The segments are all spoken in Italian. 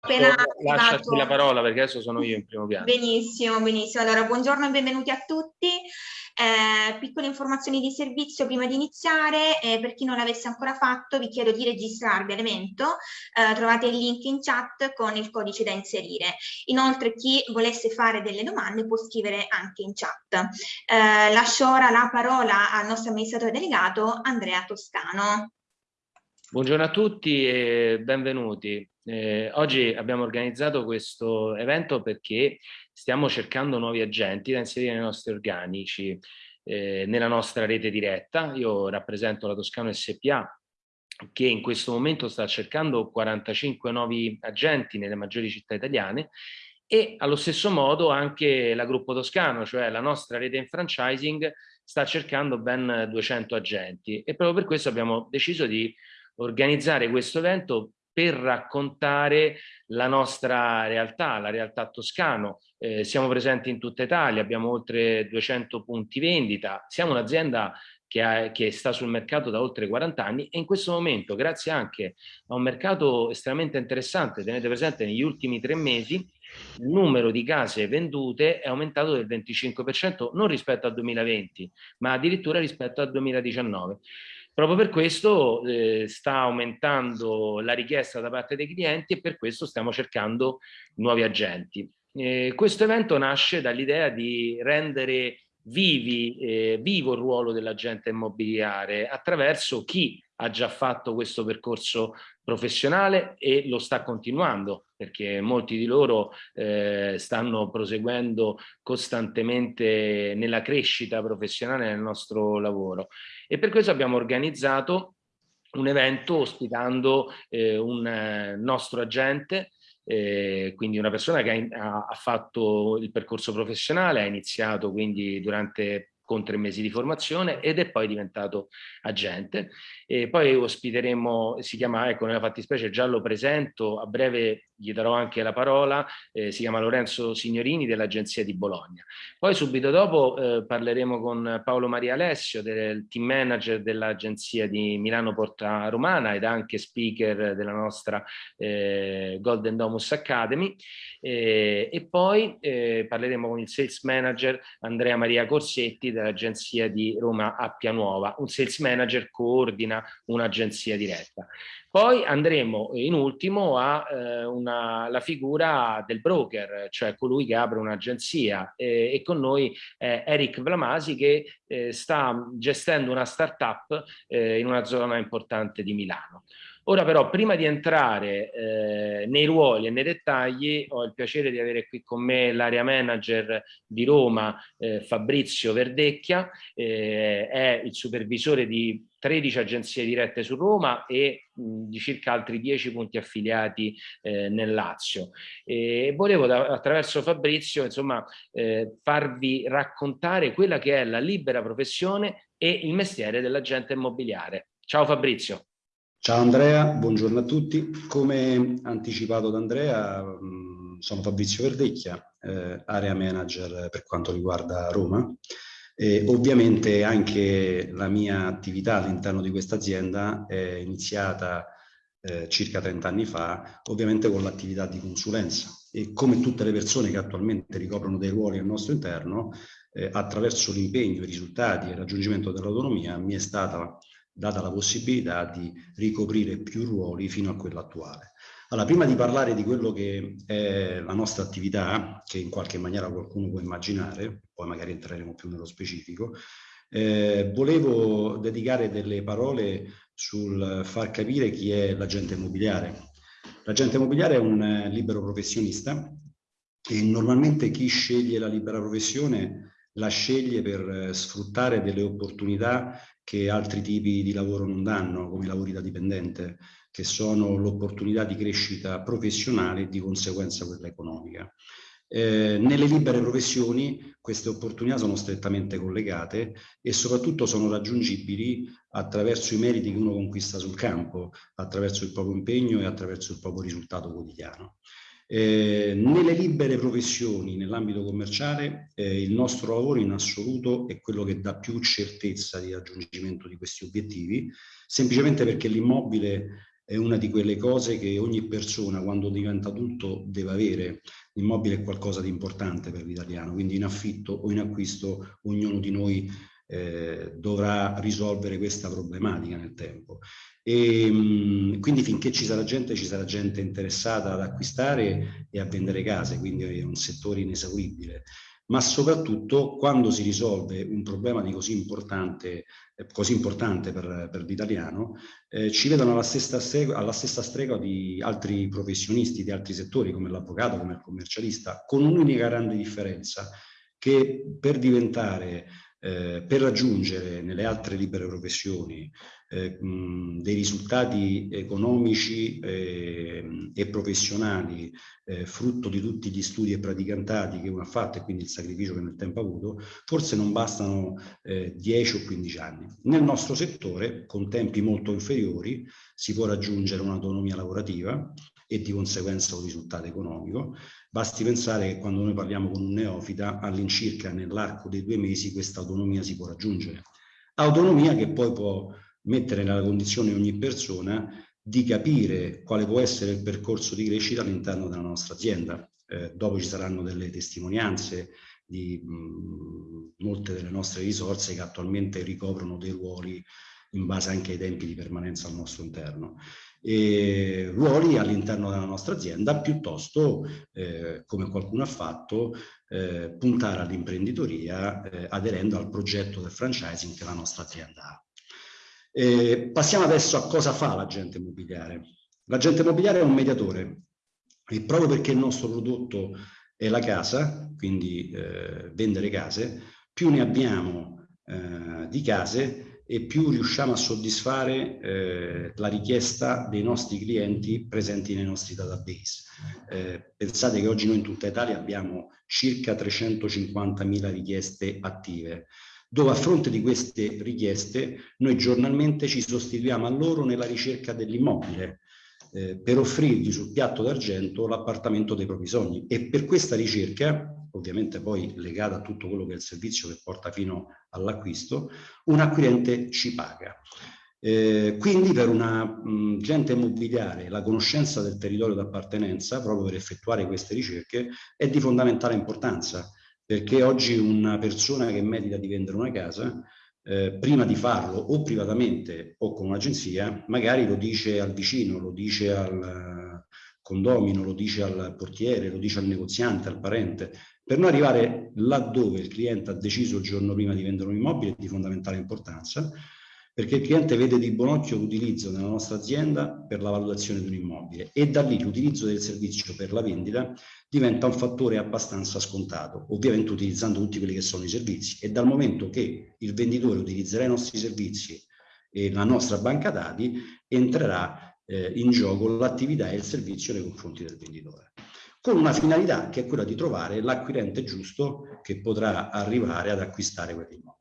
appena lasciati la parola perché adesso sono io in primo piano. Benissimo, benissimo. Allora, buongiorno e benvenuti a tutti. Eh, piccole informazioni di servizio prima di iniziare. Eh, per chi non l'avesse ancora fatto, vi chiedo di registrarvi all'evento. Eh, trovate il link in chat con il codice da inserire. Inoltre, chi volesse fare delle domande può scrivere anche in chat. Eh, lascio ora la parola al nostro amministratore delegato, Andrea Toscano. Buongiorno a tutti e benvenuti. Eh, oggi abbiamo organizzato questo evento perché stiamo cercando nuovi agenti da inserire nei nostri organici, eh, nella nostra rete diretta. Io rappresento la Toscano SPA che in questo momento sta cercando 45 nuovi agenti nelle maggiori città italiane e allo stesso modo anche la Gruppo Toscano, cioè la nostra rete in franchising, sta cercando ben 200 agenti e proprio per questo abbiamo deciso di organizzare questo evento per raccontare la nostra realtà, la realtà toscano. Eh, siamo presenti in tutta Italia, abbiamo oltre 200 punti vendita, siamo un'azienda che, che, sta sul mercato da oltre 40 anni e in questo momento, grazie anche a un mercato estremamente interessante, tenete presente negli ultimi tre mesi, il numero di case vendute è aumentato del 25% non rispetto al 2020, ma addirittura rispetto al 2019. Proprio per questo eh, sta aumentando la richiesta da parte dei clienti e per questo stiamo cercando nuovi agenti. Eh, questo evento nasce dall'idea di rendere vivi, eh, vivo il ruolo dell'agente immobiliare attraverso chi ha già fatto questo percorso professionale e lo sta continuando perché molti di loro eh, stanno proseguendo costantemente nella crescita professionale nel nostro lavoro e per questo abbiamo organizzato un evento ospitando eh, un eh, nostro agente eh, quindi una persona che ha, ha, fatto il percorso professionale, ha iniziato quindi durante con tre mesi di formazione ed è poi diventato agente. E poi ospiteremo, si chiama, ecco nella fattispecie già lo presento, a breve gli darò anche la parola, eh, si chiama Lorenzo Signorini dell'Agenzia di Bologna. Poi subito dopo eh, parleremo con Paolo Maria Alessio, del team manager dell'Agenzia di Milano Porta Romana ed anche speaker della nostra eh, Golden Domus Academy. Eh, e poi eh, parleremo con il sales manager Andrea Maria Corsetti dell'Agenzia di Roma Appia Nuova. Un sales manager coordina un'agenzia diretta. Poi andremo in ultimo alla eh, figura del broker, cioè colui che apre un'agenzia eh, e con noi eh, Eric Vlamasi che eh, sta gestendo una startup eh, in una zona importante di Milano. Ora però, prima di entrare eh, nei ruoli e nei dettagli, ho il piacere di avere qui con me l'area manager di Roma, eh, Fabrizio Verdecchia, eh, è il supervisore di 13 agenzie dirette su Roma e mh, di circa altri 10 punti affiliati eh, nel Lazio. E volevo da, attraverso Fabrizio insomma, eh, farvi raccontare quella che è la libera professione e il mestiere dell'agente immobiliare. Ciao Fabrizio. Ciao Andrea, buongiorno a tutti. Come anticipato da Andrea, sono Fabrizio Verdecchia, eh, area manager per quanto riguarda Roma. E ovviamente anche la mia attività all'interno di questa azienda è iniziata eh, circa 30 anni fa, ovviamente con l'attività di consulenza e come tutte le persone che attualmente ricoprono dei ruoli al nostro interno, eh, attraverso l'impegno, i risultati e il raggiungimento dell'autonomia mi è stata data la possibilità di ricoprire più ruoli fino a quello attuale. Allora, prima di parlare di quello che è la nostra attività, che in qualche maniera qualcuno può immaginare, poi magari entreremo più nello specifico, eh, volevo dedicare delle parole sul far capire chi è l'agente immobiliare. L'agente immobiliare è un libero professionista e normalmente chi sceglie la libera professione la sceglie per sfruttare delle opportunità che altri tipi di lavoro non danno, come i lavori da dipendente, che sono l'opportunità di crescita professionale e di conseguenza quella economica. Eh, nelle libere professioni queste opportunità sono strettamente collegate e soprattutto sono raggiungibili attraverso i meriti che uno conquista sul campo, attraverso il proprio impegno e attraverso il proprio risultato quotidiano. Eh, nelle libere professioni, nell'ambito commerciale, eh, il nostro lavoro in assoluto è quello che dà più certezza di raggiungimento di questi obiettivi, semplicemente perché l'immobile è una di quelle cose che ogni persona quando diventa adulto deve avere. L'immobile è qualcosa di importante per l'italiano, quindi in affitto o in acquisto ognuno di noi eh, dovrà risolvere questa problematica nel tempo. E, mh, quindi finché ci sarà gente, ci sarà gente interessata ad acquistare e a vendere case, quindi è un settore inesauribile ma soprattutto quando si risolve un problema di così importante, eh, così importante per, per l'italiano, eh, ci vedono alla stessa, strega, alla stessa strega di altri professionisti di altri settori come l'avvocato, come il commercialista, con un'unica grande differenza, che per diventare eh, per raggiungere nelle altre libere professioni eh, mh, dei risultati economici eh, e professionali eh, frutto di tutti gli studi e praticantati che uno ha fatto e quindi il sacrificio che nel tempo ha avuto, forse non bastano 10 eh, o 15 anni. Nel nostro settore, con tempi molto inferiori, si può raggiungere un'autonomia lavorativa e di conseguenza un risultato economico. Basti pensare che quando noi parliamo con un neofita, all'incirca nell'arco dei due mesi questa autonomia si può raggiungere. Autonomia che poi può mettere nella condizione ogni persona di capire quale può essere il percorso di crescita all'interno della nostra azienda. Eh, dopo ci saranno delle testimonianze di mh, molte delle nostre risorse che attualmente ricoprono dei ruoli in base anche ai tempi di permanenza al nostro interno. E ruoli all'interno della nostra azienda piuttosto, eh, come qualcuno ha fatto, eh, puntare all'imprenditoria eh, aderendo al progetto del franchising che la nostra azienda ha. Eh, passiamo adesso a cosa fa l'agente immobiliare. L'agente immobiliare è un mediatore e proprio perché il nostro prodotto è la casa, quindi eh, vendere case, più ne abbiamo eh, di case e più riusciamo a soddisfare eh, la richiesta dei nostri clienti presenti nei nostri database. Eh, pensate che oggi noi in tutta Italia abbiamo circa 350.000 richieste attive dove a fronte di queste richieste noi giornalmente ci sostituiamo a loro nella ricerca dell'immobile eh, per offrirgli sul piatto d'argento l'appartamento dei propri sogni e per questa ricerca ovviamente poi legata a tutto quello che è il servizio che porta fino all'acquisto, un acquirente ci paga. Eh, quindi per una gente immobiliare la conoscenza del territorio d'appartenenza, proprio per effettuare queste ricerche, è di fondamentale importanza perché oggi una persona che medita di vendere una casa, eh, prima di farlo o privatamente o con un'agenzia, magari lo dice al vicino, lo dice al condomino, lo dice al portiere, lo dice al negoziante, al parente, per non arrivare laddove il cliente ha deciso il giorno prima di vendere un immobile di fondamentale importanza, perché il cliente vede di buon occhio l'utilizzo nella nostra azienda per la valutazione di un immobile e da lì l'utilizzo del servizio per la vendita diventa un fattore abbastanza scontato, ovviamente utilizzando tutti quelli che sono i servizi e dal momento che il venditore utilizzerà i nostri servizi e la nostra banca dati entrerà eh, in gioco l'attività e il servizio nei confronti del venditore con una finalità che è quella di trovare l'acquirente giusto che potrà arrivare ad acquistare quell'immobile.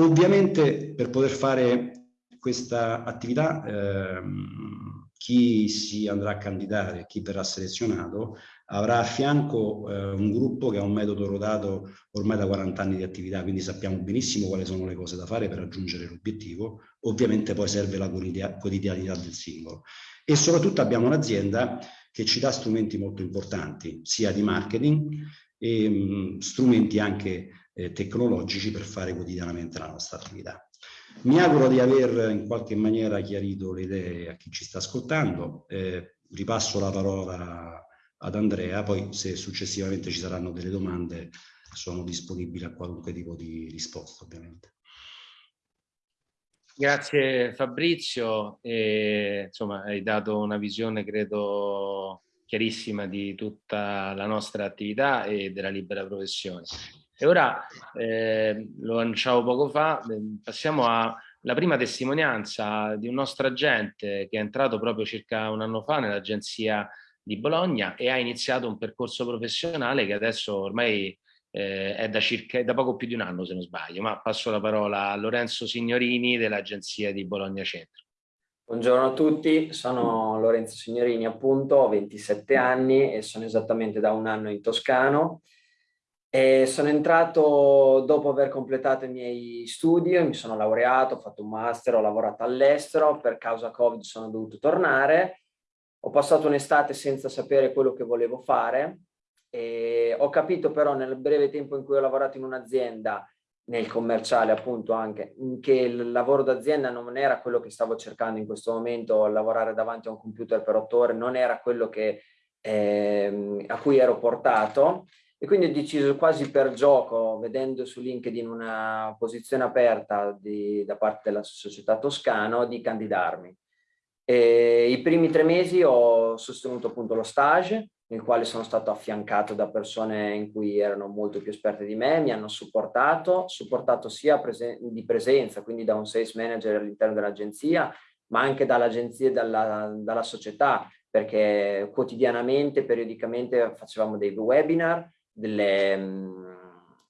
Ovviamente per poter fare questa attività ehm, chi si andrà a candidare, chi verrà selezionato, avrà a fianco eh, un gruppo che ha un metodo rodato ormai da 40 anni di attività, quindi sappiamo benissimo quali sono le cose da fare per raggiungere l'obiettivo. Ovviamente poi serve la quotidianità del singolo. E soprattutto abbiamo un'azienda che ci dà strumenti molto importanti, sia di marketing e mh, strumenti anche eh, tecnologici per fare quotidianamente la nostra attività. Mi auguro di aver in qualche maniera chiarito le idee a chi ci sta ascoltando. Eh, ripasso la parola ad Andrea, poi se successivamente ci saranno delle domande sono disponibile a qualunque tipo di risposta ovviamente. Grazie Fabrizio, e, insomma hai dato una visione credo chiarissima di tutta la nostra attività e della libera professione. E ora, eh, lo annunciavo poco fa, ehm, passiamo alla prima testimonianza di un nostro agente che è entrato proprio circa un anno fa nell'agenzia di Bologna e ha iniziato un percorso professionale che adesso ormai eh, è da circa da poco più di un anno se non sbaglio, ma passo la parola a Lorenzo Signorini dell'agenzia di Bologna Centro. Buongiorno a tutti, sono Lorenzo Signorini appunto, ho 27 anni e sono esattamente da un anno in Toscano E sono entrato dopo aver completato i miei studi, mi sono laureato, ho fatto un master, ho lavorato all'estero, per causa Covid sono dovuto tornare, ho passato un'estate senza sapere quello che volevo fare e ho capito però nel breve tempo in cui ho lavorato in un'azienda, nel commerciale appunto anche, che il lavoro d'azienda non era quello che stavo cercando in questo momento, lavorare davanti a un computer per otto ore non era quello che, eh, a cui ero portato e quindi ho deciso quasi per gioco, vedendo su LinkedIn una posizione aperta di, da parte della società Toscano, di candidarmi. E I primi tre mesi ho sostenuto appunto lo stage, nel quale sono stato affiancato da persone in cui erano molto più esperte di me, mi hanno supportato, supportato sia presen di presenza, quindi da un sales manager all'interno dell'agenzia, ma anche dall'agenzia e dalla, dalla società, perché quotidianamente, periodicamente facevamo dei webinar, delle,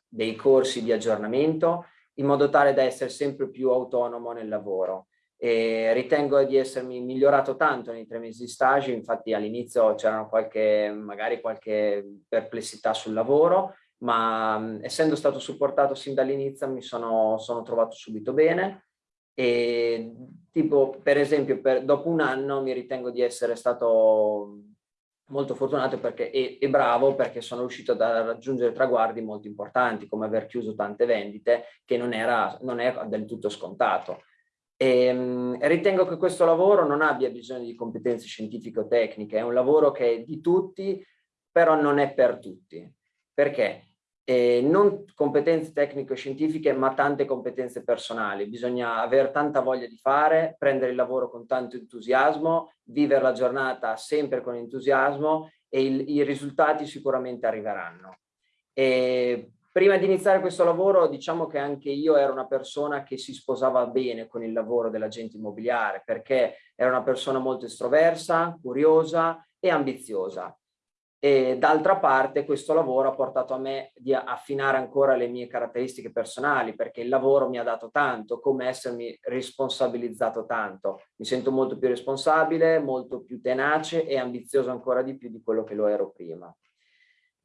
dei corsi di aggiornamento in modo tale da essere sempre più autonomo nel lavoro. E ritengo di essermi migliorato tanto nei tre mesi di stage, infatti all'inizio c'erano qualche, magari qualche perplessità sul lavoro, ma essendo stato supportato sin dall'inizio mi sono, sono trovato subito bene e tipo per esempio per, dopo un anno mi ritengo di essere stato molto fortunato perché, e, e, bravo perché sono riuscito a raggiungere traguardi molto importanti come aver chiuso tante vendite che non, era, non è del tutto scontato. E, ehm, ritengo che questo lavoro non abbia bisogno di competenze scientifiche o tecniche, è un lavoro che è di tutti, però non è per tutti. Perché? Eh, non competenze tecnico-scientifiche ma tante competenze personali. Bisogna avere tanta voglia di fare, prendere il lavoro con tanto entusiasmo, vivere la giornata sempre con entusiasmo e il, i risultati sicuramente arriveranno. E prima di iniziare questo lavoro diciamo che anche io ero una persona che si sposava bene con il lavoro dell'agente immobiliare perché era una persona molto estroversa, curiosa e ambiziosa e d'altra parte questo lavoro ha portato a me di affinare ancora le mie caratteristiche personali perché il lavoro mi ha dato tanto, come essermi responsabilizzato tanto. Mi sento molto più responsabile, molto più tenace e ambizioso ancora di più di quello che lo ero prima.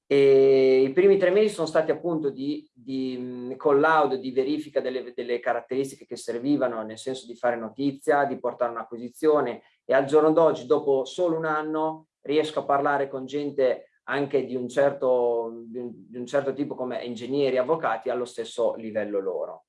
E I primi tre mesi sono stati appunto di, di collaudo, di verifica delle, delle caratteristiche che servivano, nel senso di fare notizia, di portare un'acquisizione e al giorno d'oggi, dopo solo un anno, riesco a parlare con gente anche di un certo, di un, di un certo tipo come ingegneri, avvocati allo stesso livello loro.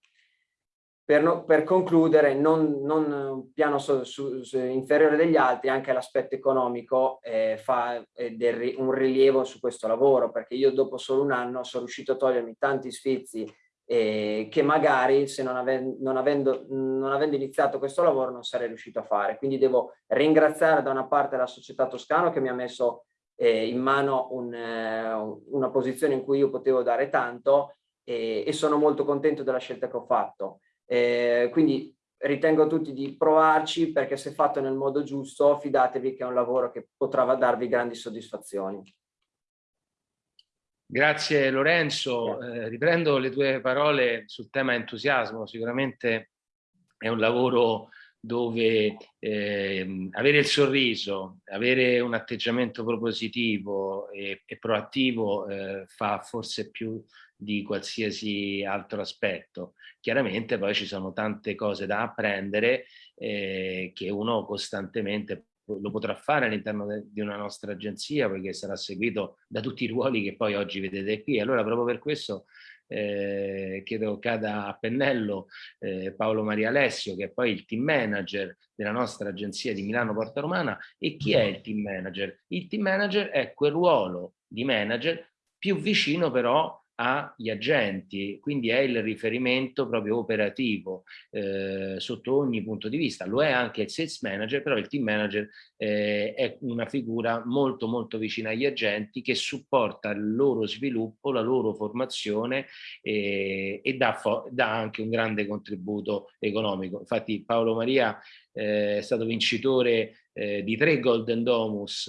Per, no, per concludere, non, non piano su, su, su, inferiore degli altri, anche l'aspetto economico eh, fa eh, del, un rilievo su questo lavoro, perché io dopo solo un anno sono riuscito a togliermi tanti sfizi eh, che magari se non, ave non, avendo, non avendo iniziato questo lavoro non sarei riuscito a fare. Quindi devo ringraziare da una parte la società Toscano che mi ha messo eh, in mano un, eh, una posizione in cui io potevo dare tanto e, e sono molto contento della scelta che ho fatto. Eh, quindi ritengo tutti di provarci perché se fatto nel modo giusto fidatevi che è un lavoro che potrà darvi grandi soddisfazioni. Grazie Lorenzo, eh, riprendo le tue parole sul tema entusiasmo, sicuramente è un lavoro dove eh, avere il sorriso, avere un atteggiamento propositivo e, e proattivo eh, fa forse più di qualsiasi altro aspetto. Chiaramente poi ci sono tante cose da apprendere eh, che uno costantemente lo potrà fare all'interno di una nostra agenzia poiché sarà seguito da tutti i ruoli che poi oggi vedete qui. Allora proprio per questo eh, chiedo cada a pennello eh, Paolo Maria Alessio che è poi il team manager della nostra agenzia di Milano Porta Romana e chi è il team manager? Il team manager è quel ruolo di manager più vicino però agli agenti, quindi è il riferimento proprio operativo eh, sotto ogni punto di vista. Lo è anche il sales manager, però il team manager eh, è una figura molto molto vicina agli agenti che supporta il loro sviluppo, la loro formazione eh, e dà, dà, anche un grande contributo economico. Infatti Paolo Maria eh, è stato vincitore eh, di tre Golden Domus,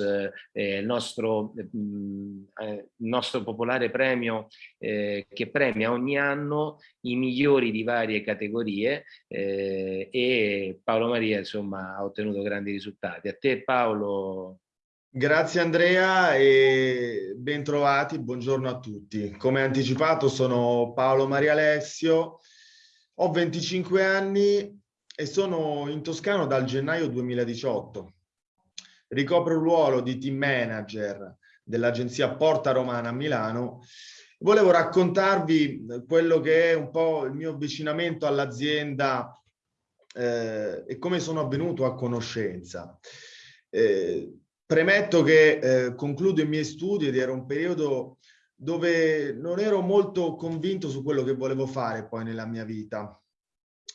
eh, il, nostro, mh, eh, il, nostro, popolare premio eh, che premia ogni anno i migliori di varie categorie eh, e Paolo Maria insomma ha ottenuto grandi risultati. A te Paolo Grazie Andrea e bentrovati, buongiorno a tutti. Come anticipato sono Paolo Maria Alessio, ho 25 anni e sono in Toscano dal gennaio 2018. Ricopro il ruolo di team manager dell'agenzia Porta Romana a Milano. Volevo raccontarvi quello che è un po' il mio avvicinamento all'azienda eh, e come sono avvenuto a conoscenza. Eh, Premetto che eh, concludo i miei studi ed era un periodo dove non ero molto convinto su quello che volevo fare poi nella mia vita.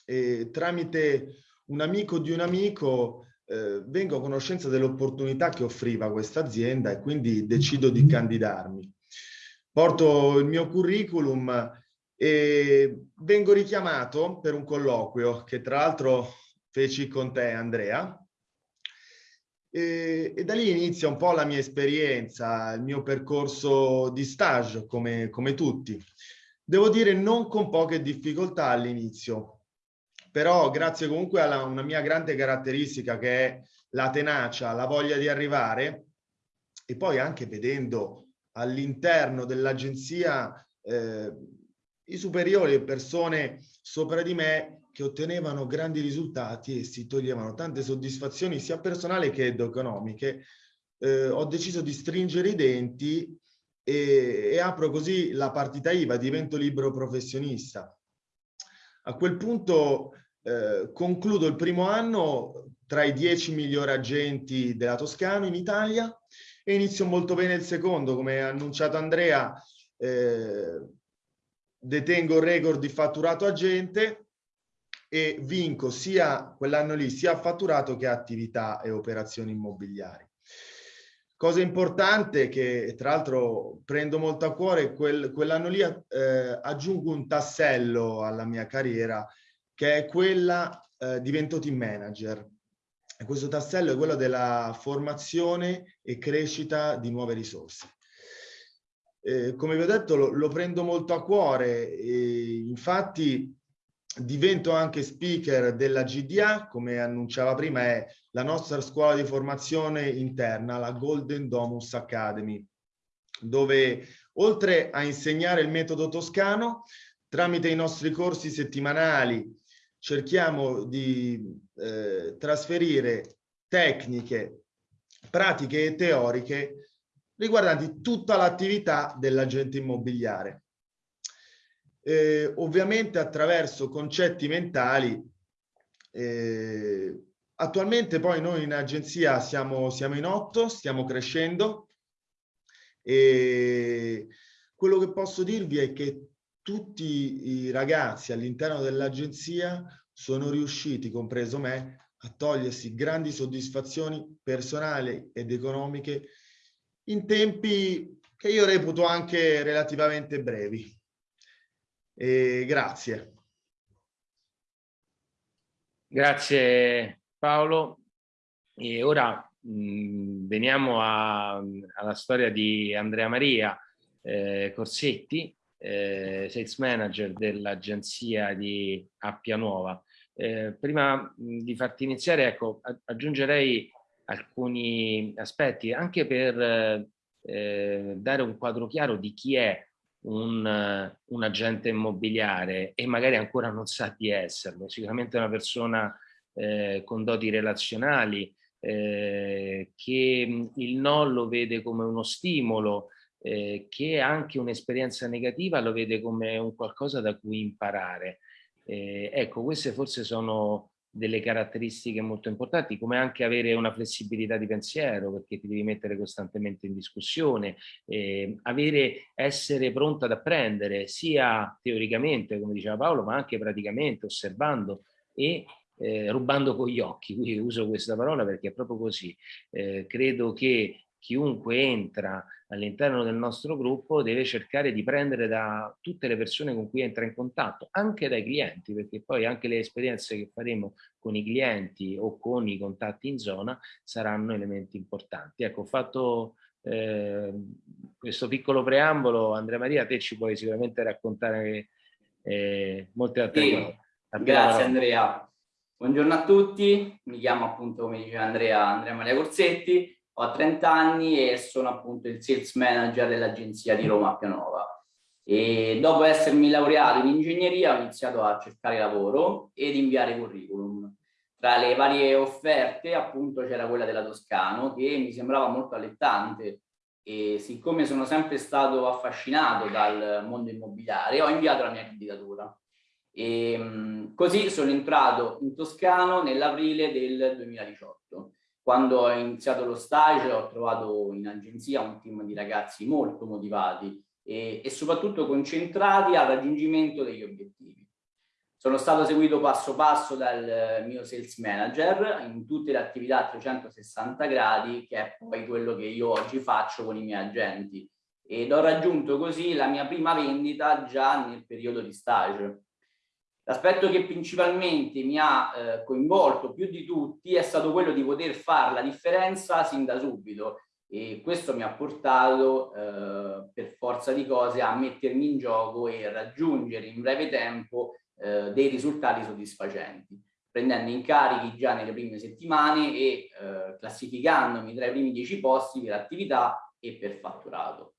E tramite un amico di un amico eh, vengo a conoscenza dell'opportunità che offriva questa azienda e quindi decido di candidarmi. Porto il mio curriculum e vengo richiamato per un colloquio che tra l'altro feci con te Andrea e, e, da lì inizia un po' la mia esperienza, il mio percorso di stage, come, come tutti. Devo dire non con poche difficoltà all'inizio, però grazie comunque a una mia grande caratteristica che è la tenacia, la voglia di arrivare e poi anche vedendo all'interno dell'agenzia eh, i superiori e persone sopra di me che ottenevano grandi risultati e si toglievano tante soddisfazioni sia personali che economiche, eh, ho deciso di stringere i denti e, e apro così la partita IVA, divento libero professionista. A quel punto eh, concludo il primo anno tra i dieci migliori agenti della Toscana in Italia e inizio molto bene il secondo, come ha annunciato Andrea, eh, detengo il record di fatturato agente e vinco sia quell'anno lì sia fatturato che attività e operazioni immobiliari. Cosa importante che tra l'altro prendo molto a cuore, quel, quell'anno lì eh, aggiungo un tassello alla mia carriera che è quella, eh, divento team manager. E questo tassello è quello della formazione e crescita di nuove risorse. Eh, come vi ho detto lo, lo prendo molto a cuore, e infatti divento anche speaker della GDA, come annunciava prima è la nostra scuola di formazione interna, la Golden Domus Academy, dove oltre a insegnare il metodo toscano, tramite i nostri corsi settimanali cerchiamo di eh, trasferire tecniche, pratiche e teoriche riguardanti tutta l'attività dell'agente immobiliare eh, ovviamente attraverso concetti mentali. Eh, attualmente poi noi in agenzia siamo, siamo in otto, stiamo crescendo e quello che posso dirvi è che tutti i ragazzi all'interno dell'agenzia sono riusciti, compreso me, a togliersi grandi soddisfazioni personali ed economiche in tempi che io reputo anche relativamente brevi. E grazie. Grazie Paolo. E ora mh, veniamo a, alla storia di Andrea Maria eh, Corsetti, eh, sales manager dell'agenzia di Appia Nuova. Eh, prima di farti iniziare, ecco, aggiungerei alcuni aspetti anche per eh, dare un quadro chiaro di chi è un, un, agente immobiliare e magari ancora non sa di esserlo, sicuramente una persona eh, con doti relazionali eh, che il no lo vede come uno stimolo, eh, che anche un'esperienza negativa lo vede come un qualcosa da cui imparare. Eh, ecco, queste forse sono delle caratteristiche molto importanti, come anche avere una flessibilità di pensiero, perché ti devi mettere costantemente in discussione, eh, avere, essere pronto ad apprendere, sia teoricamente, come diceva Paolo, ma anche praticamente, osservando e eh, rubando con gli occhi, quindi uso questa parola perché è proprio così. Eh, credo che chiunque entra all'interno del nostro gruppo deve cercare di prendere da tutte le persone con cui entra in contatto, anche dai clienti, perché poi anche le esperienze che faremo con i clienti o con i contatti in zona saranno elementi importanti. Ecco, ho fatto eh, questo piccolo preambolo, Andrea Maria, te ci puoi sicuramente raccontare eh, molte altre sì, cose. Grazie Andrea. Buongiorno a tutti, mi chiamo appunto, come diceva Andrea, Andrea Maria Corsetti, Ho 30 anni e sono appunto il sales manager dell'agenzia di Roma Pianova. E dopo essermi laureato in ingegneria ho iniziato a cercare lavoro ed inviare curriculum. Tra le varie offerte appunto c'era quella della Toscano che mi sembrava molto allettante e siccome sono sempre stato affascinato dal mondo immobiliare ho inviato la mia candidatura. E, ehm, così sono entrato in Toscano nell'aprile del 2018. Quando ho iniziato lo stage ho trovato in agenzia un team di ragazzi molto motivati e, e soprattutto concentrati al raggiungimento degli obiettivi. Sono stato seguito passo passo dal mio sales manager in tutte le attività a 360 gradi, che è poi quello che io oggi faccio con i miei agenti. Ed ho raggiunto così la mia prima vendita già nel periodo di stage. L'aspetto che principalmente mi ha eh, coinvolto più di tutti è stato quello di poter fare la differenza sin da subito e questo mi ha portato eh, per forza di cose a mettermi in gioco e raggiungere in breve tempo eh, dei risultati soddisfacenti, prendendo incarichi già nelle prime settimane e eh, classificandomi tra i primi dieci posti per attività e per fatturato.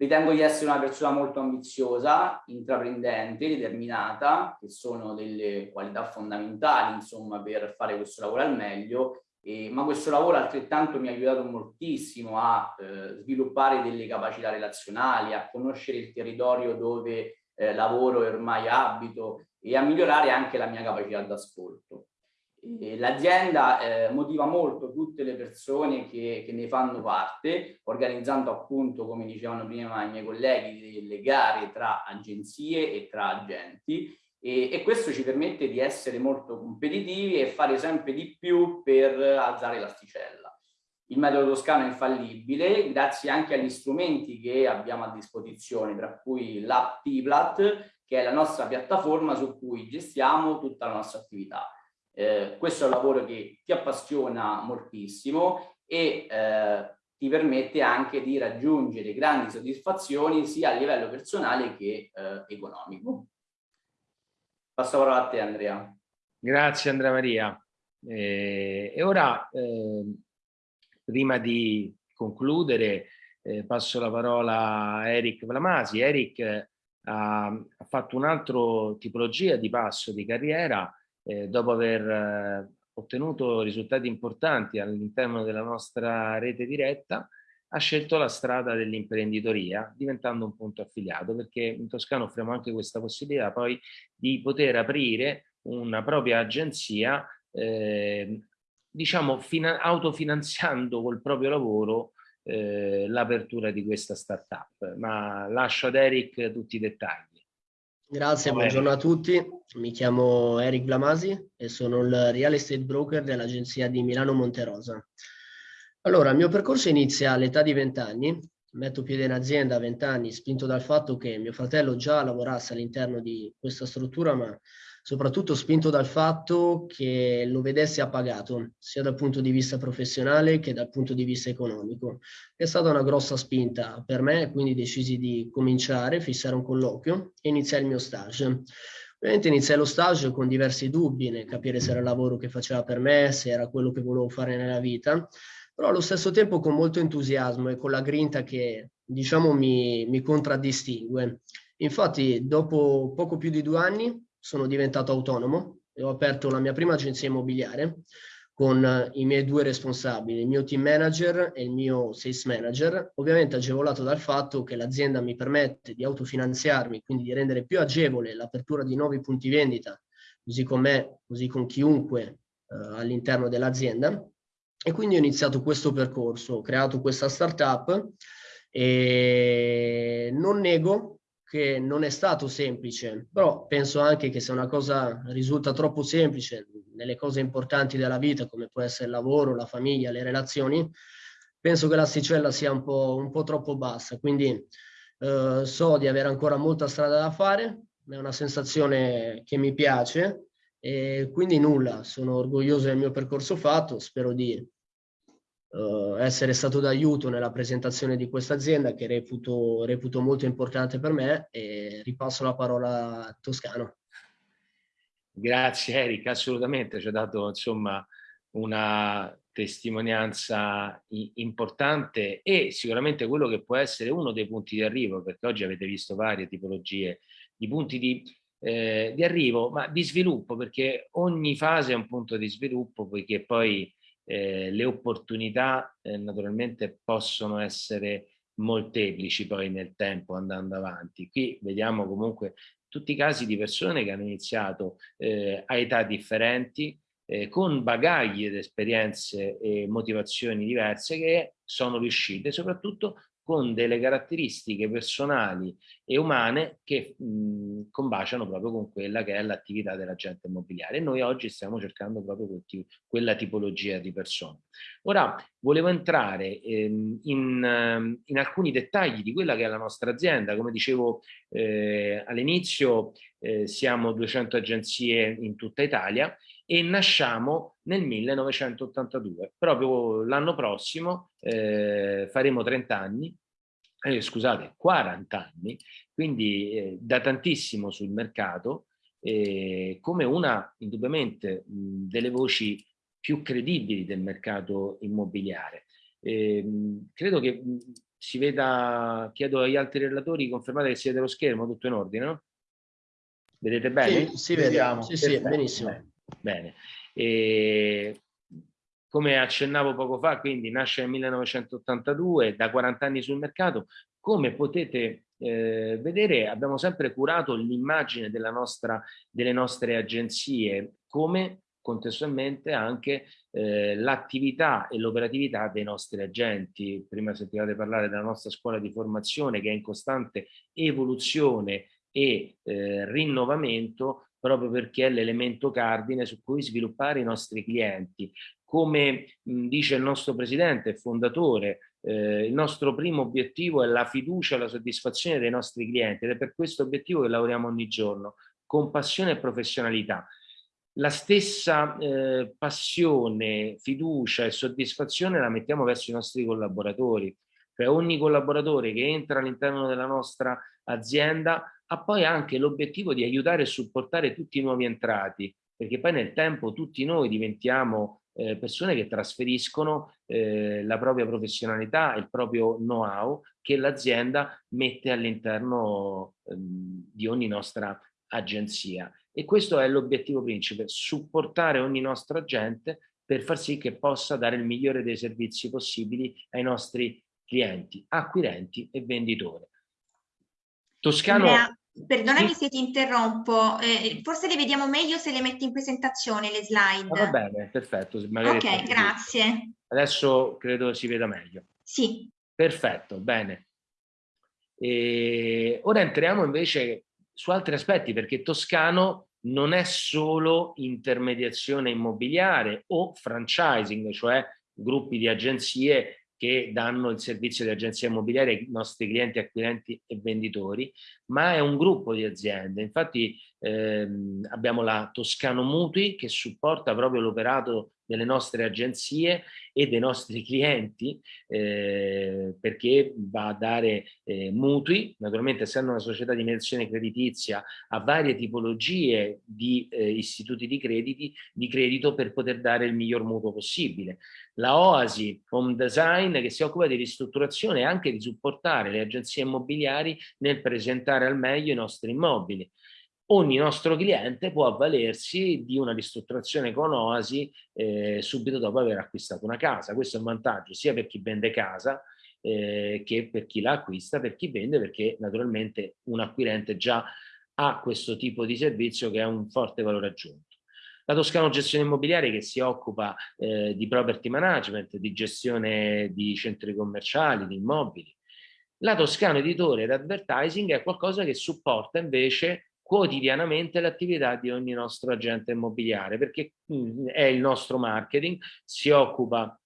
Ritengo di essere una persona molto ambiziosa, intraprendente, determinata, che sono delle qualità fondamentali insomma, per fare questo lavoro al meglio, e, ma questo lavoro altrettanto mi ha aiutato moltissimo a eh, sviluppare delle capacità relazionali, a conoscere il territorio dove eh, lavoro e ormai abito e a migliorare anche la mia capacità d'ascolto. L'azienda eh, motiva molto tutte le persone che, che, ne fanno parte, organizzando appunto, come dicevano prima i miei colleghi, delle gare tra agenzie e tra agenti e, e questo ci permette di essere molto competitivi e fare sempre di più per alzare l'asticella. Il metodo toscano è infallibile grazie anche agli strumenti che abbiamo a disposizione, tra cui l'app T-Plat, che è la nostra piattaforma su cui gestiamo tutta la nostra attività eh, questo è un lavoro che ti appassiona moltissimo e eh, ti permette anche di raggiungere grandi soddisfazioni sia a livello personale che eh, economico. Passo la parola a te Andrea. Grazie Andrea Maria. Eh, e ora, ehm, prima di concludere, eh, passo la parola a Eric Vlamasi. Eric ha, ha fatto un'altra tipologia di passo di carriera eh, dopo aver eh, ottenuto risultati importanti all'interno della nostra rete diretta, ha scelto la strada dell'imprenditoria diventando un punto affiliato perché in Toscana offriamo anche questa possibilità poi di poter aprire una propria agenzia eh, diciamo autofinanziando col proprio lavoro eh, l'apertura di questa startup. Ma lascio ad Eric tutti i dettagli Grazie, buongiorno a tutti. Mi chiamo Eric Blamasi e sono il real estate broker dell'agenzia di Milano Monterosa. Allora, il mio percorso inizia all'età di 20 anni. Metto piede in azienda a 20 anni, spinto dal fatto che mio fratello già lavorasse all'interno di questa struttura, ma soprattutto spinto dal fatto che lo vedesse appagato, sia dal punto di vista professionale che dal punto di vista economico. È stata una grossa spinta per me, quindi decisi di cominciare, fissare un colloquio e iniziare il mio stage. Ovviamente iniziai lo stage con diversi dubbi nel capire se era il lavoro che faceva per me, se era quello che volevo fare nella vita, però allo stesso tempo con molto entusiasmo e con la grinta che diciamo mi, mi contraddistingue. Infatti dopo poco più di due anni sono diventato autonomo e ho aperto la mia prima agenzia immobiliare con i miei due responsabili, il mio team manager e il mio sales manager, ovviamente agevolato dal fatto che l'azienda mi permette di autofinanziarmi, quindi di rendere più agevole l'apertura di nuovi punti vendita, così con me, così con chiunque eh, all'interno dell'azienda. E quindi ho iniziato questo percorso, ho creato questa startup e non nego che non è stato semplice, però penso anche che se una cosa risulta troppo semplice nelle cose importanti della vita, come può essere il lavoro, la famiglia, le relazioni, penso che l'asticella sia un po', un po' troppo bassa. Quindi eh, so di avere ancora molta strada da fare, è una sensazione che mi piace e quindi nulla, sono orgoglioso del mio percorso fatto, spero di uh, essere stato d'aiuto nella presentazione di questa azienda che reputo, reputo molto importante per me e ripasso la parola a Toscano. Grazie Eric, assolutamente, ci ha dato insomma una testimonianza importante e sicuramente quello che può essere uno dei punti di arrivo, perché oggi avete visto varie tipologie di punti di, eh, di arrivo, ma di sviluppo, perché ogni fase è un punto di sviluppo, poiché poi eh, le opportunità eh, naturalmente possono essere molteplici poi nel tempo andando avanti. Qui vediamo comunque tutti i casi di persone che hanno iniziato eh, a età differenti, eh, con bagagli ed esperienze e motivazioni diverse che sono riuscite soprattutto con delle caratteristiche personali e umane che mh, combaciano proprio con quella che è l'attività dell'agente immobiliare. E noi oggi stiamo cercando proprio quel, quella tipologia di persone. Ora, volevo entrare ehm, in, in, alcuni dettagli di quella che è la nostra azienda. Come dicevo eh, all'inizio, eh, siamo 200 agenzie in tutta Italia e nasciamo nel 1982. Proprio l'anno prossimo eh, faremo 30 anni, eh, scusate, 40 anni, quindi eh, da tantissimo sul mercato, eh, come una indubbiamente mh, delle voci più credibili del mercato immobiliare. Ehm, credo che mh, si veda, chiedo agli altri relatori, confermate che siete lo schermo, tutto in ordine, no? Vedete bene? Sì, si vede, sì, sì, benissimo. Bene. E, come accennavo poco fa, quindi nasce nel 1982, da 40 anni sul mercato, come potete eh, vedere abbiamo sempre curato l'immagine delle nostre agenzie come contestualmente anche eh, l'attività e l'operatività dei nostri agenti. Prima sentivate parlare della nostra scuola di formazione che è in costante evoluzione e eh, rinnovamento proprio perché è l'elemento cardine su cui sviluppare i nostri clienti. Come mh, dice il nostro presidente e fondatore, eh, il nostro primo obiettivo è la fiducia e la soddisfazione dei nostri clienti ed è per questo obiettivo che lavoriamo ogni giorno, con passione e professionalità. La stessa eh, passione, fiducia e soddisfazione la mettiamo verso i nostri collaboratori, cioè ogni collaboratore che entra all'interno della nostra azienda ha poi anche l'obiettivo di aiutare e supportare tutti i nuovi entrati, perché poi nel tempo tutti noi diventiamo eh, persone che trasferiscono eh, la propria professionalità, il proprio know-how che l'azienda mette all'interno eh, di ogni nostra agenzia. E questo è l'obiettivo principe, supportare ogni nostro agente per far sì che possa dare il migliore dei servizi possibili ai nostri clienti, acquirenti e venditori. Toscano... Perdonami se ti interrompo, eh, forse le vediamo meglio se le metti in presentazione le slide. Ah, va bene, perfetto. ok, grazie. Adesso credo si veda meglio. Sì. Perfetto, bene. E ora entriamo invece su altri aspetti perché Toscano non è solo intermediazione immobiliare o franchising, cioè gruppi di agenzie che danno il servizio di agenzia immobiliare ai nostri clienti, acquirenti e venditori, ma è un gruppo di aziende. Infatti ehm, abbiamo la Toscano Mutui che supporta proprio l'operato delle nostre agenzie e dei nostri clienti eh, perché va a dare eh, mutui, naturalmente essendo una società di mediazione creditizia a varie tipologie di eh, istituti di, crediti, di credito per poter dare il miglior mutuo possibile. La Oasi Home Design che si occupa di ristrutturazione e anche di supportare le agenzie immobiliari nel presentare al meglio i nostri immobili ogni nostro cliente può avvalersi di una ristrutturazione con Oasi eh, subito dopo aver acquistato una casa. Questo è un vantaggio sia per chi vende casa eh, che per chi la acquista, per chi vende perché naturalmente un acquirente già ha questo tipo di servizio che ha un forte valore aggiunto. La Toscano Gestione Immobiliare che si occupa eh, di property management, di gestione di centri commerciali, di immobili. La Toscano Editore ed Advertising è qualcosa che supporta invece quotidianamente l'attività di ogni nostro agente immobiliare perché mm, è il nostro marketing, si occupa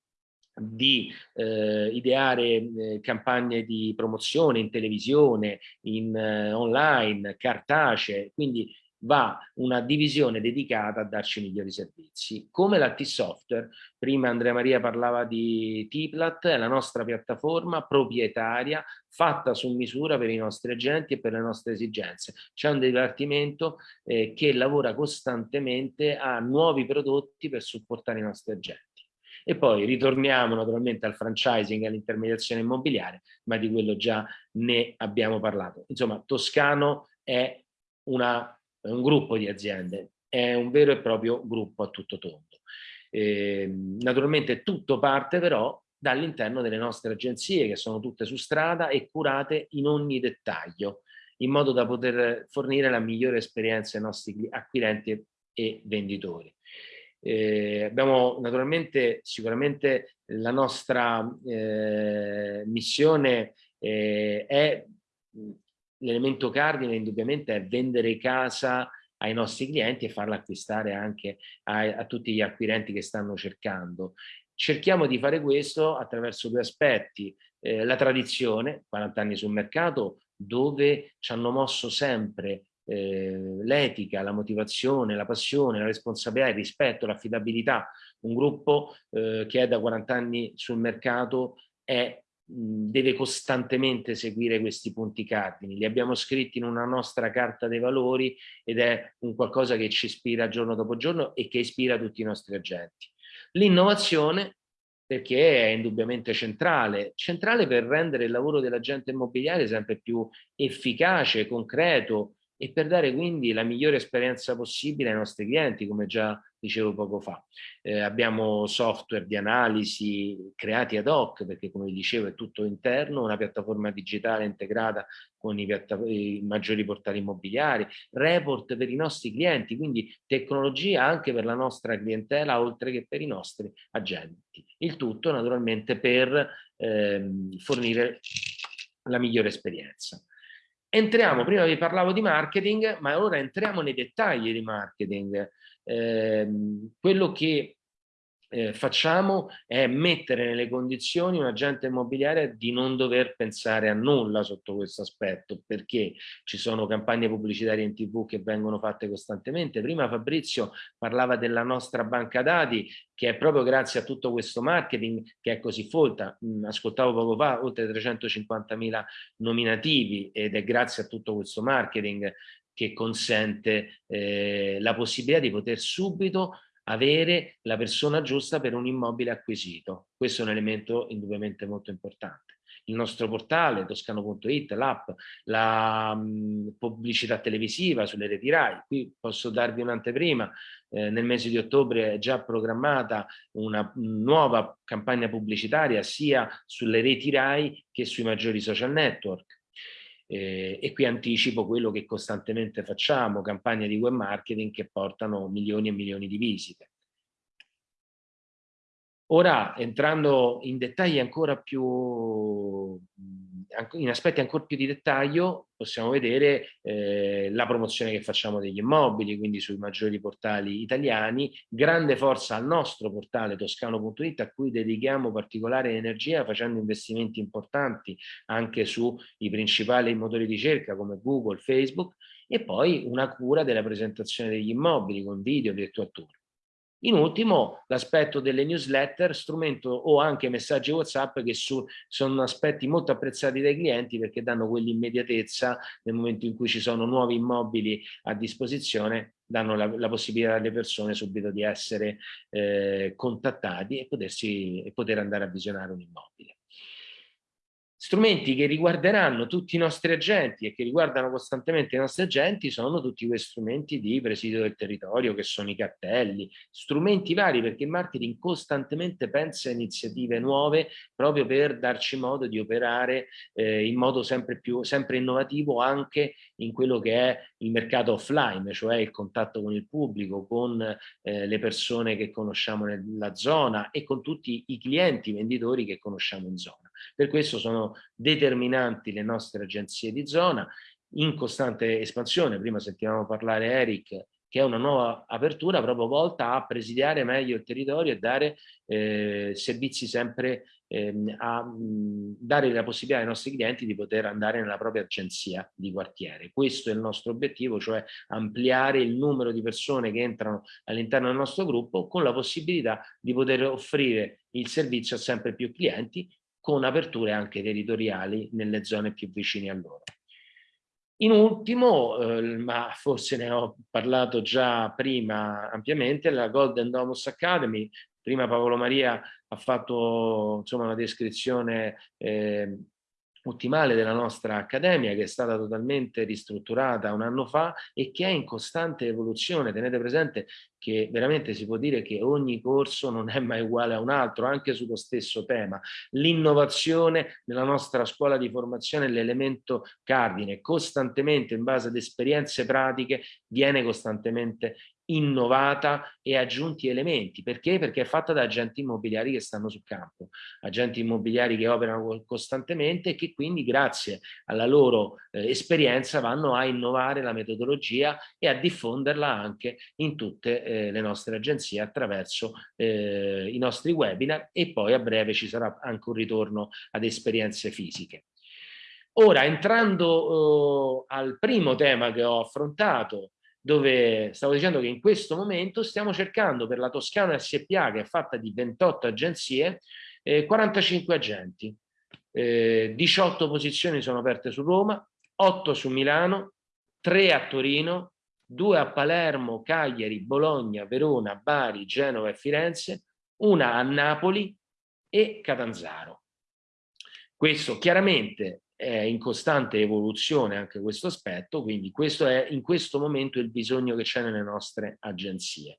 di eh, ideare eh, campagne di promozione in televisione, in eh, online, cartacee, quindi va una divisione dedicata a darci migliori servizi. Come la T-Software, prima Andrea Maria parlava di T-Plat, è la nostra piattaforma proprietaria fatta su misura per i nostri agenti e per le nostre esigenze. C'è un dipartimento eh, che lavora costantemente a nuovi prodotti per supportare i nostri agenti. E poi ritorniamo naturalmente al franchising e all'intermediazione immobiliare, ma di quello già ne abbiamo parlato. Insomma, Toscano è, una, è un gruppo di aziende, è un vero e proprio gruppo a tutto tondo. Eh, naturalmente tutto parte però dall'interno delle nostre agenzie che sono tutte su strada e curate in ogni dettaglio in modo da poter fornire la migliore esperienza ai nostri acquirenti e venditori. Eh, abbiamo naturalmente sicuramente la nostra eh, missione eh, è l'elemento cardine indubbiamente è vendere casa ai nostri clienti e farla acquistare anche a, a tutti gli acquirenti che stanno cercando. Cerchiamo di fare questo attraverso due aspetti, eh, la tradizione, 40 anni sul mercato, dove ci hanno mosso sempre eh, l'etica, la motivazione, la passione, la responsabilità, il rispetto, l'affidabilità. Un gruppo eh, che è da 40 anni sul mercato è, deve costantemente seguire questi punti cardini. Li abbiamo scritti in una nostra carta dei valori ed è un qualcosa che ci ispira giorno dopo giorno e che ispira tutti i nostri agenti. L'innovazione perché è indubbiamente centrale, centrale per rendere il lavoro dell'agente immobiliare sempre più efficace, concreto, e per dare quindi la migliore esperienza possibile ai nostri clienti, come già dicevo poco fa. Eh, abbiamo software di analisi creati ad hoc, perché come dicevo è tutto interno, una piattaforma digitale integrata con i, i, maggiori portali immobiliari, report per i nostri clienti, quindi tecnologia anche per la nostra clientela, oltre che per i nostri agenti. Il tutto naturalmente per ehm, fornire la migliore esperienza. Entriamo, prima vi parlavo di marketing, ma ora entriamo nei dettagli di marketing. Eh, quello che eh, facciamo è mettere nelle condizioni un agente immobiliare di non dover pensare a nulla sotto questo aspetto, perché ci sono campagne pubblicitarie in tv che vengono fatte costantemente. Prima Fabrizio parlava della nostra banca dati, che è proprio grazie a tutto questo marketing che è così folta. Mm, ascoltavo poco fa oltre 350.000 nominativi ed è grazie a tutto questo marketing che consente eh, la possibilità di poter subito avere la persona giusta per un immobile acquisito. Questo è un elemento indubbiamente molto importante. Il nostro portale, toscano.it, l'app, la mh, pubblicità televisiva sulle reti RAI. Qui posso darvi un'anteprima, eh, nel mese di ottobre è già programmata una nuova campagna pubblicitaria sia sulle reti RAI che sui maggiori social network. Eh, e qui anticipo quello che costantemente facciamo, campagne di web marketing che portano milioni e milioni di visite. Ora, entrando in dettagli ancora più, in aspetti ancora più di dettaglio, possiamo vedere eh, la promozione che facciamo degli immobili, quindi sui maggiori portali italiani, grande forza al nostro portale toscano.it a cui dedichiamo particolare energia facendo investimenti importanti anche sui principali motori di ricerca come Google, Facebook e poi una cura della presentazione degli immobili con video, virtual tour. In ultimo, l'aspetto delle newsletter, strumento o anche messaggi WhatsApp che su, sono aspetti molto apprezzati dai clienti perché danno quell'immediatezza nel momento in cui ci sono nuovi immobili a disposizione, danno la, la possibilità alle persone subito di essere eh, contattati e, potersi, e poter andare a visionare un immobile. Strumenti che riguarderanno tutti i nostri agenti e che riguardano costantemente i nostri agenti sono tutti questi strumenti di presidio del territorio che sono i cartelli, strumenti vari perché il marketing costantemente pensa a iniziative nuove proprio per darci modo di operare eh, in modo sempre più sempre innovativo anche in quello che è il mercato offline, cioè il contatto con il pubblico, con eh, le persone che conosciamo nella zona e con tutti i clienti venditori che conosciamo in zona. Per questo sono determinanti le nostre agenzie di zona in costante espansione. Prima sentivamo parlare Eric che è una nuova apertura proprio volta a presidiare meglio il territorio e dare eh, servizi sempre ehm, a mh, dare la possibilità ai nostri clienti di poter andare nella propria agenzia di quartiere. Questo è il nostro obiettivo, cioè ampliare il numero di persone che entrano all'interno del nostro gruppo con la possibilità di poter offrire il servizio a sempre più clienti con aperture anche territoriali nelle zone più vicine a loro. In ultimo, eh, ma forse ne ho parlato già prima ampiamente, la Golden Domus Academy Prima Paolo Maria ha fatto insomma, una descrizione eh, ottimale della nostra accademia che è stata totalmente ristrutturata un anno fa e che è in costante evoluzione. Tenete presente che veramente si può dire che ogni corso non è mai uguale a un altro, anche sullo stesso tema. L'innovazione nella nostra scuola di formazione è l'elemento cardine, costantemente in base ad esperienze pratiche viene costantemente innovata e aggiunti elementi. Perché? Perché è fatta da agenti immobiliari che stanno sul campo, agenti immobiliari che operano costantemente e che quindi grazie alla loro eh, esperienza vanno a innovare la metodologia e a diffonderla anche in tutte eh, le nostre agenzie attraverso eh, i nostri webinar e poi a breve ci sarà anche un ritorno ad esperienze fisiche. Ora, entrando uh, al primo tema che ho affrontato, dove stavo dicendo che in questo momento stiamo cercando per la Toscana SPA, che è fatta di 28 agenzie, eh, 45 agenti. Eh, 18 posizioni sono aperte su Roma, 8 su Milano, 3 a Torino, 2 a Palermo, Cagliari, Bologna, Verona, Bari, Genova e Firenze, una a Napoli e Catanzaro. Questo chiaramente è in costante evoluzione anche questo aspetto, quindi questo è in questo momento il bisogno che c'è nelle nostre agenzie.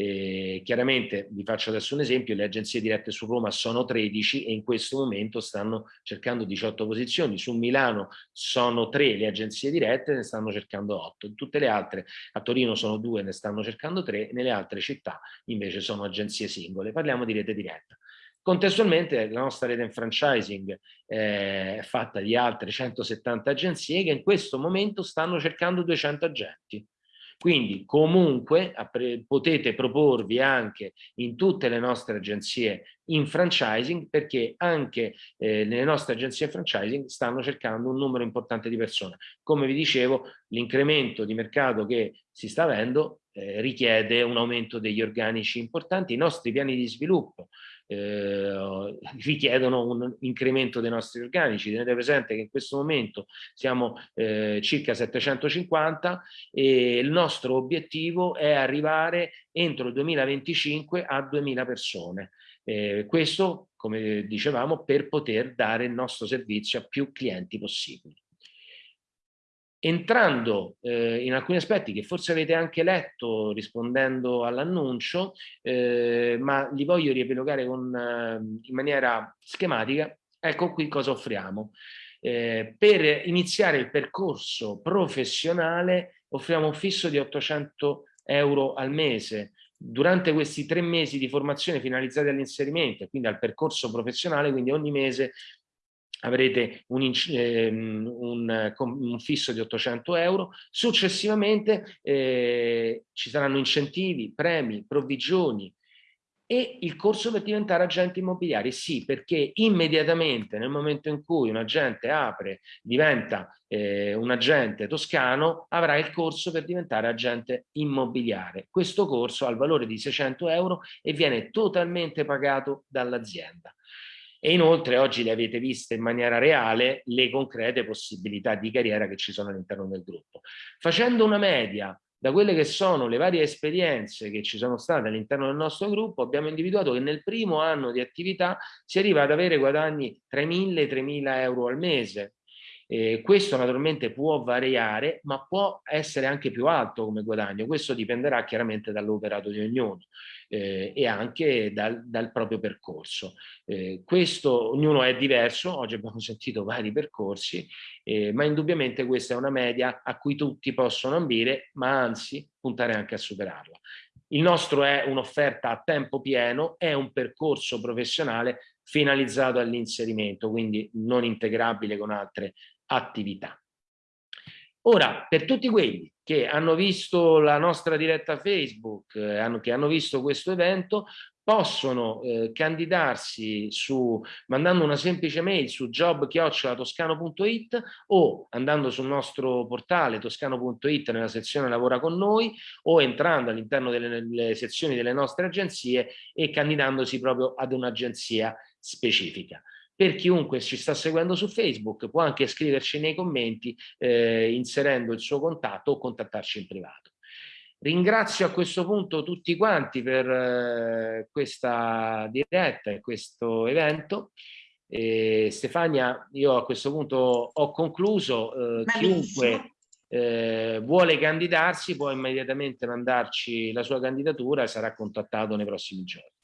E chiaramente vi faccio adesso un esempio, le agenzie dirette su Roma sono 13 e in questo momento stanno cercando 18 posizioni, su Milano sono 3 le agenzie dirette, ne stanno cercando 8, in tutte le altre, a Torino sono 2, ne stanno cercando 3, nelle altre città invece sono agenzie singole, parliamo di rete diretta. Contestualmente la nostra rete in franchising eh, è fatta di altre 170 agenzie che in questo momento stanno cercando 200 agenti. Quindi comunque potete proporvi anche in tutte le nostre agenzie in franchising perché anche eh, nelle nostre agenzie franchising stanno cercando un numero importante di persone. Come vi dicevo, l'incremento di mercato che si sta avendo eh, richiede un aumento degli organici importanti. I nostri piani di sviluppo eh, richiedono un incremento dei nostri organici. Tenete presente che in questo momento siamo eh, circa 750 e il nostro obiettivo è arrivare entro il 2025 a 2000 persone. Eh, questo, come dicevamo, per poter dare il nostro servizio a più clienti possibili. Entrando eh, in alcuni aspetti che forse avete anche letto rispondendo all'annuncio, eh, ma li voglio riepilogare con, eh, in maniera schematica, ecco qui cosa offriamo. Eh, per iniziare il percorso professionale offriamo un fisso di 800 euro al mese, durante questi tre mesi di formazione finalizzati all'inserimento e quindi al percorso professionale, quindi ogni mese avrete un, ehm, un, un, fisso di 800 euro, successivamente eh, ci saranno incentivi, premi, provvigioni e il corso per diventare agenti immobiliari, sì, perché immediatamente nel momento in cui un agente apre, diventa eh, un agente toscano, avrà il corso per diventare agente immobiliare. Questo corso ha il valore di 600 euro e viene totalmente pagato dall'azienda e inoltre oggi le avete viste in maniera reale le concrete possibilità di carriera che ci sono all'interno del gruppo. Facendo una media da quelle che sono le varie esperienze che ci sono state all'interno del nostro gruppo, abbiamo individuato che nel primo anno di attività si arriva ad avere guadagni 3.000 e 3.000 euro al mese. Eh, questo naturalmente può variare, ma può essere anche più alto come guadagno. Questo dipenderà chiaramente dall'operato di ognuno eh, e anche dal, dal proprio percorso. Eh, questo, ognuno è diverso, oggi abbiamo sentito vari percorsi, eh, ma indubbiamente questa è una media a cui tutti possono ambire, ma anzi puntare anche a superarla. Il nostro è un'offerta a tempo pieno, è un percorso professionale finalizzato all'inserimento, quindi non integrabile con altre attività. Ora, per tutti quelli che hanno visto la nostra diretta Facebook, eh, che hanno visto questo evento, possono eh, candidarsi su, mandando una semplice mail su job-toscano.it o andando sul nostro portale toscano.it nella sezione lavora con noi o entrando all'interno delle sezioni delle nostre agenzie e candidandosi proprio ad un'agenzia specifica. Per chiunque ci sta seguendo su Facebook può anche scriverci nei commenti eh, inserendo il suo contatto o contattarci in privato. Ringrazio a questo punto tutti quanti per eh, questa diretta e questo evento. E Stefania, io a questo punto ho concluso. Eh, chiunque eh, vuole candidarsi può immediatamente mandarci la sua candidatura e sarà contattato nei prossimi giorni.